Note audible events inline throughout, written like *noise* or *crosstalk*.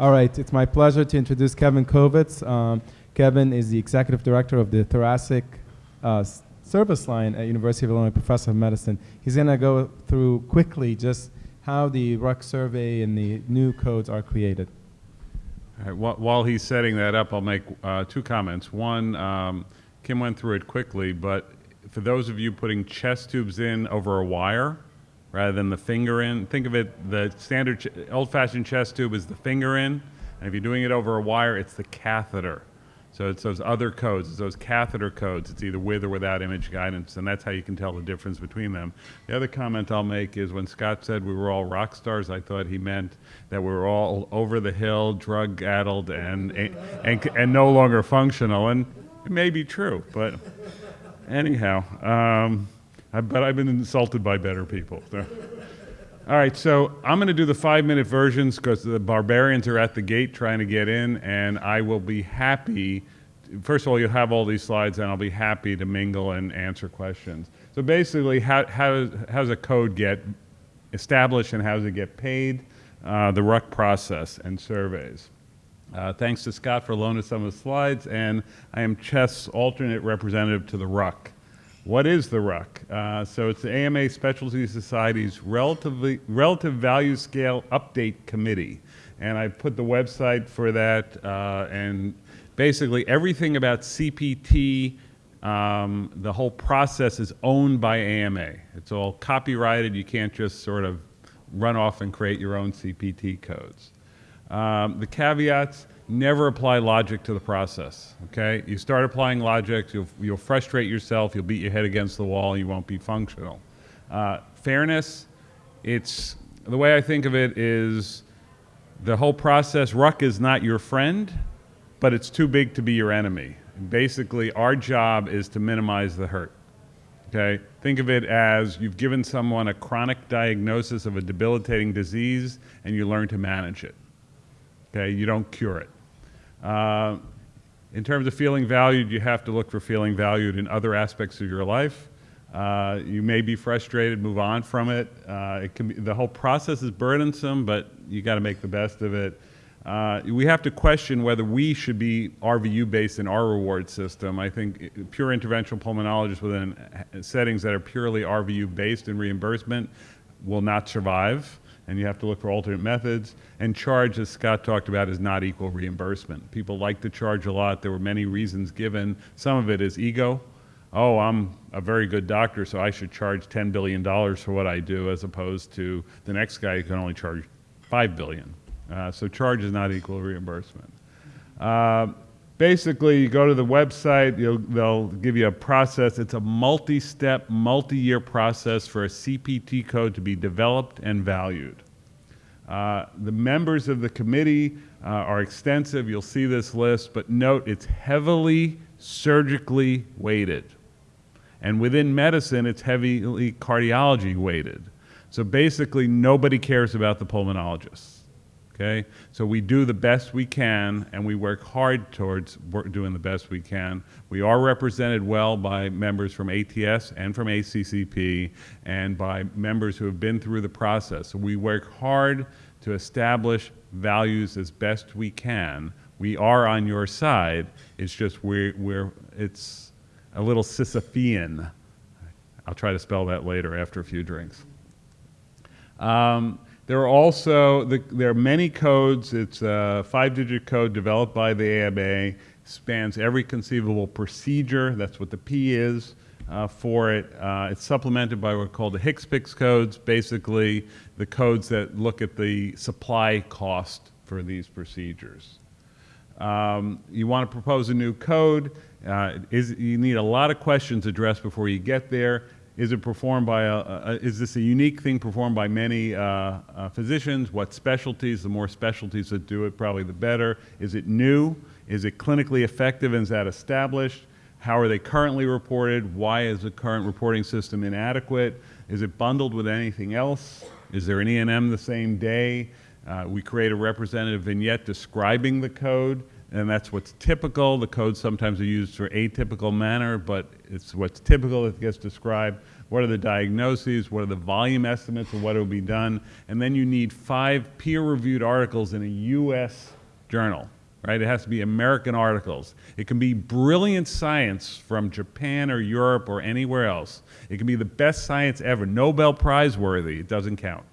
All right, it's my pleasure to introduce Kevin Kovitz. Um, Kevin is the executive director of the thoracic uh, service line at University of Illinois Professor of Medicine. He's going to go through quickly just how the RUC survey and the new codes are created. All right, wh- While he's setting that up, I'll make uh, two comments. One, um, Kim went through it quickly, but for those of you putting chest tubes in over a wire rather than the finger in, think of it, the standard old-fashioned chest tube is the finger in, and if you're doing it over a wire, it's the catheter. So it's those other codes, it's those catheter codes. It's either with or without image guidance, and that's how you can tell the difference between them. The other comment I'll make is when Scott said we were all rock stars, I thought he meant that we were all over the hill, drug-addled, and, and, and no longer functional. And it may be true, but anyhow, um, But I've been insulted by better people. *laughs* All right, so I'm going to do the five minute versions because the barbarians are at the gate trying to get in, and I will be happy. First of all, you'll have all these slides, and I'll be happy to mingle and answer questions. So basically, how, how, how does a code get established and how does it get paid? Uh, the RUC process and surveys. Uh, thanks to Scott for loaning some of the slides, and I am CHEST alternate representative to the RUC. What is the RUC? Uh, so it's the AMA Specialty Society's relatively, Relative Value Scale Update Committee. And I put the website for that, uh, and basically everything about CPT, um, the whole process is owned by AMA. It's all copyrighted. You can't just sort of run off and create your own CPT codes. Um, the caveats, never apply logic to the process, okay? You start applying logic, you'll, you'll frustrate yourself, you'll beat your head against the wall, you won't be functional. Uh, fairness, it's, the way I think of it is the whole process, RUC is not your friend, but it's too big to be your enemy. Basically, our job is to minimize the hurt. Okay? Think of it as you've given someone a chronic diagnosis of a debilitating disease and you learn to manage it. Okay? You don't cure it. Uh, in terms of feeling valued, you have to look for feeling valued in other aspects of your life. Uh, you may be frustrated, move on from it. Uh, it can be, the whole process is burdensome, but you got to make the best of it. Uh, we have to question whether we should be RVU based in our reward system. I think pure interventional pulmonologists within settings that are purely RVU based in reimbursement will not survive, and you have to look for alternate methods. And charge, as Scott talked about, is not equal reimbursement. People like to charge a lot. There were many reasons given. Some of it is ego. Oh, I'm a very good doctor, so I should charge $10 billion for what I do, as opposed to the next guy who can only charge 5 billion. Uh, so charge is not equal reimbursement. Uh, basically, you go to the website, they'll give you a process. It's a multi-step, multi-year process for a CPT code to be developed and valued. Uh, the members of the committee uh, are extensive. You'll see this list, but note it's heavily surgically weighted. And within medicine, it's heavily cardiology weighted. So basically, nobody cares about the pulmonologists. Okay? So we do the best we can, and we work hard towards doing the best we can. We are represented well by members from ATS and from ACCP, and by members who have been through the process. So we work hard to establish values as best we can. We are on your side. It's just we're, we're it's a little Sisyphean. I'll try to spell that later after a few drinks. Um, there are also the, there are many codes. It's a five-digit code developed by the AMA, spans every conceivable procedure. That's what the P is uh, for it. Uh, it's supplemented by what are called the HCPCS codes, basically the codes that look at the supply cost for these procedures. Um, you want to propose a new code. Uh, is, you need a lot of questions addressed before you get there. Is it performed by a, a is this a unique thing performed by many uh, uh, physicians? What specialties? The more specialties that do it, probably the better. Is it new? Is it clinically effective and is that established? How are they currently reported? Why is the current reporting system inadequate? Is it bundled with anything else? Is there an E&M the same day? Uh, we create a representative vignette describing the code, and that's what's typical. The codes sometimes are used for atypical manner, but it's what's typical that gets described. what are the diagnoses, what are the volume estimates of what will be done, and then you need five peer-reviewed articles in a U.S. journal, right? It has to be American articles. It can be brilliant science from Japan or Europe or anywhere else. It can be the best science ever, Nobel Prize worthy. It doesn't count.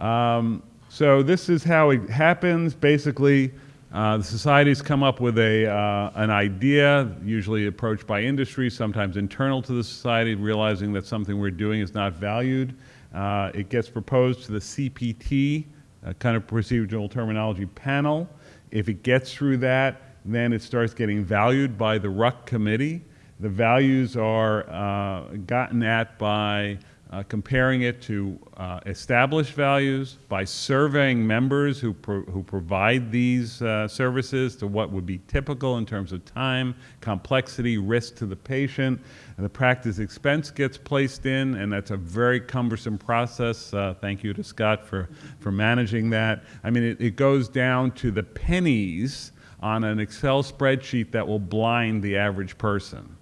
Um, so this is how it happens. Basically, uh, the societies come up with a, uh, an idea, usually approached by industry, sometimes internal to the society, realizing that something we're doing is not valued. Uh, it gets proposed to the CPT, a kind of procedural terminology panel. If it gets through that, then it starts getting valued by the RUC committee. The values are uh, gotten at by uh, comparing it to uh, established values by surveying members who, pro who provide these uh, services to what would be typical in terms of time, complexity, risk to the patient. And the practice expense gets placed in, and that's a very cumbersome process. Uh, thank you to Scott for, for managing that. I mean, it, it goes down to the pennies on an Excel spreadsheet that will blind the average person.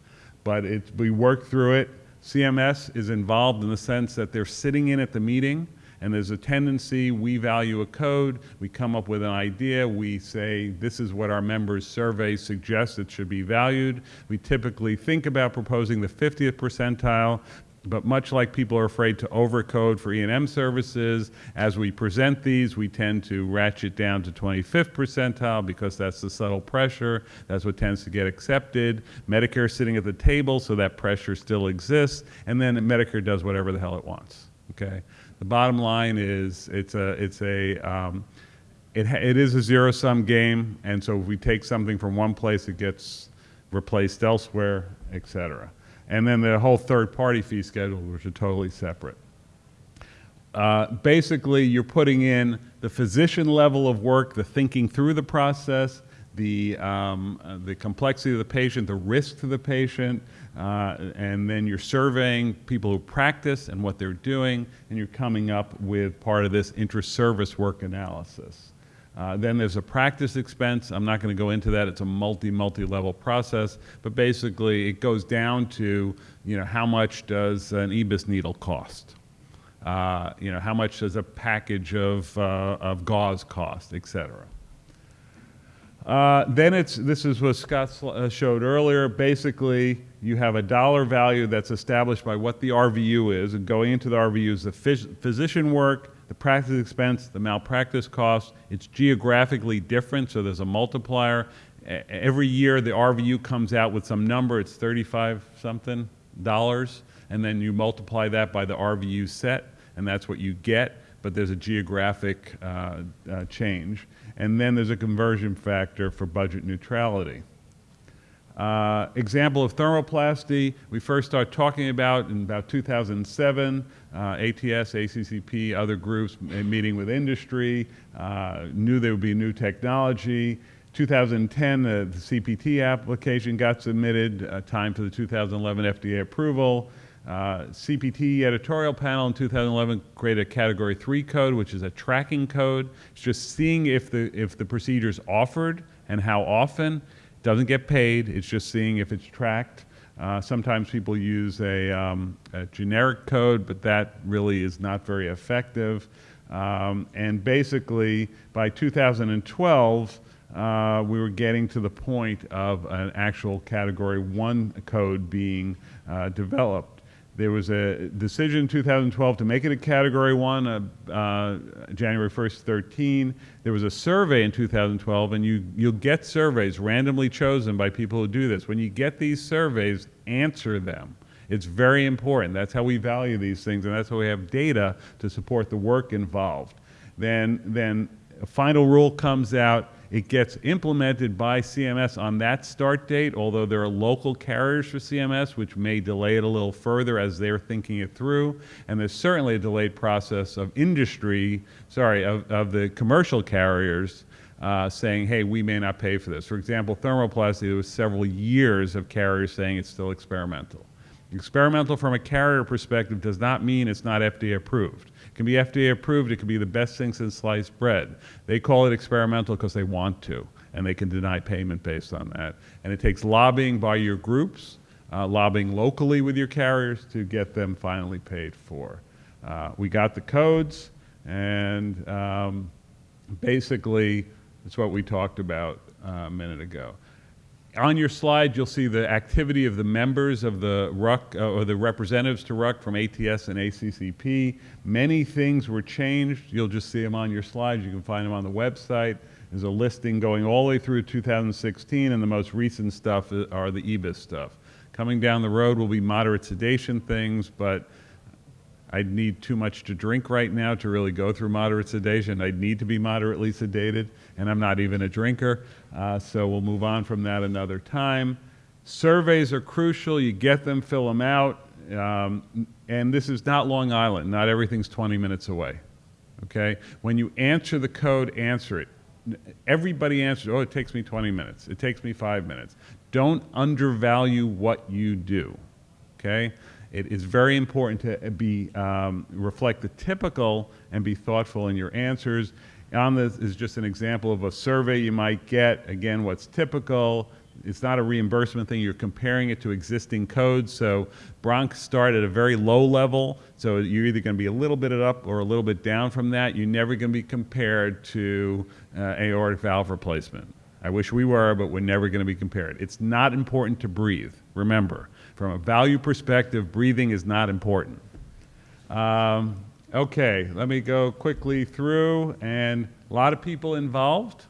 But it, we work through it. CMS is involved in the sense that they're sitting in at the meeting and there's a tendency, we value a code, we come up with an idea, we say this is what our members' survey suggests it should be valued. We typically think about proposing the 50th percentile, but much like people are afraid to overcode for E&M services, as we present these, we tend to ratchet down to 25th percentile because that's the subtle pressure. That's what tends to get accepted. Medicare sitting at the table, so that pressure still exists. And then Medicare does whatever the hell it wants. Okay. The bottom line is it's a it's a um, it, it is a zero sum game, and so if we take something from one place, it gets replaced elsewhere, et cetera and then the whole third-party fee schedule, which are totally separate. Uh, basically, you're putting in the physician level of work, the thinking through the process, the, um, uh, the complexity of the patient, the risk to the patient, uh, and then you're surveying people who practice and what they're doing, and you're coming up with part of this inter-service work analysis. Uh, then there's a practice expense. I'm not going to go into that. It's a multi, multi-level process. But basically, it goes down to, you know, how much does an EBUS needle cost? Uh, you know, how much does a package of, uh, of gauze cost, et cetera. Uh, then it's, this is what Scott uh, showed earlier. Basically, you have a dollar value that's established by what the RVU is, and going into the RVU is the phys physician work, the practice expense, the malpractice cost. It's geographically different, so there's a multiplier. Every year, the RVU comes out with some number. It's 35 something dollars, and then you multiply that by the RVU set, and that's what you get. But there's a geographic uh, uh, change, and then there's a conversion factor for budget neutrality. Uh, example of thermoplasty, we first started talking about in about 2007, uh, ATS, ACCP, other groups meeting with industry, uh, knew there would be new technology. 2010, uh, the CPT application got submitted, uh, time for the 2011 FDA approval. Uh, CPT editorial panel in 2011 created a category three code, which is a tracking code. It's just seeing if the, if the procedure is offered and how often. Doesn't get paid, it's just seeing if it's tracked. Uh, sometimes people use a, um, a, generic code, but that really is not very effective. Um, and basically, by 2012, uh, we were getting to the point of an actual Category 1 code being uh, developed. There was a decision in 2012 to make it a Category 1, uh, uh, January 1st, 13. There was a survey in 2012, and you, you'll get surveys randomly chosen by people who do this. When you get these surveys, answer them. It's very important. That's how we value these things, and that's how we have data to support the work involved. Then, then a final rule comes out it gets implemented by CMS on that start date, although there are local carriers for CMS, which may delay it a little further as they're thinking it through. And there's certainly a delayed process of industry, sorry, of, of the commercial carriers uh, saying, hey, we may not pay for this. For example, thermoplasty, there was several years of carriers saying it's still experimental. Experimental from a carrier perspective does not mean it's not FDA approved. It can be FDA approved, it can be the best thing since sliced bread. They call it experimental because they want to, and they can deny payment based on that. And it takes lobbying by your groups uh, lobbying locally with your carriers to get them finally paid for. Uh, we got the codes, and um, basically, it's what we talked about uh, a minute ago. On your slide, you'll see the activity of the members of the RUC, uh, or the representatives to RUC from ATS and ACCP. Many things were changed. You'll just see them on your slides. You can find them on the website. There's a listing going all the way through 2016, and the most recent stuff are the EBUS stuff. Coming down the road will be moderate sedation things, but I'd need too much to drink right now to really go through moderate sedation. I'd need to be moderately sedated, and I'm not even a drinker. Uh, so we'll move on from that another time. Surveys are crucial. You get them, fill them out. Um, and this is not Long Island. Not everything's 20 minutes away. Okay? When you answer the code, answer it. Everybody answers, oh, it takes me 20 minutes. It takes me five minutes. Don't undervalue what you do okay? It is very important to be, um, reflect the typical and be thoughtful in your answers. On this is just an example of a survey you might get. Again, what's typical, it's not a reimbursement thing, you're comparing it to existing codes. So bronchs start at a very low level, so you're either gonna be a little bit up or a little bit down from that. You're never gonna be compared to uh, aortic valve replacement. I wish we were, but we're never going to be compared. It's not important to breathe. Remember, from a value perspective, breathing is not important. Um, okay, let me go quickly through, and a lot of people involved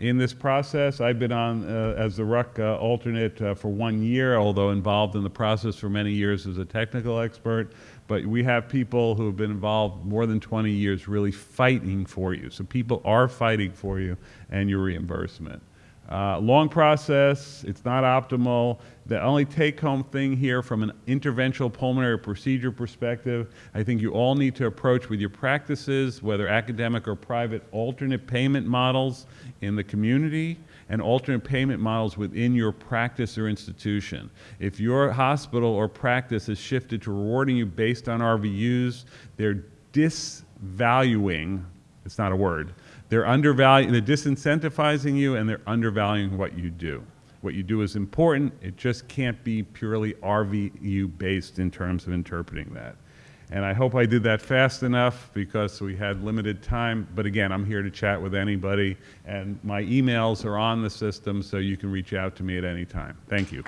in this process. I've been on uh, as the RUC uh, alternate uh, for one year, although involved in the process for many years as a technical expert. But we have people who have been involved more than 20 years really fighting for you. So people are fighting for you and your reimbursement. Uh, long process, it's not optimal. The only take home thing here from an interventional pulmonary procedure perspective, I think you all need to approach with your practices, whether academic or private, alternate payment models in the community and alternate payment models within your practice or institution. If your hospital or practice is shifted to rewarding you based on RVUs, they're disvaluing, it's not a word, they're undervaluing, they're disincentivizing you and they're undervaluing what you do. What you do is important, it just can't be purely RVU based in terms of interpreting that. And I hope I did that fast enough because we had limited time. But again, I'm here to chat with anybody, and my emails are on the system, so you can reach out to me at any time. Thank you.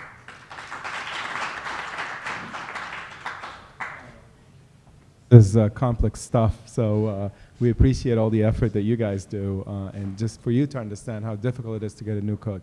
This is uh, complex stuff, so uh, we appreciate all the effort that you guys do, uh, and just for you to understand how difficult it is to get a new code.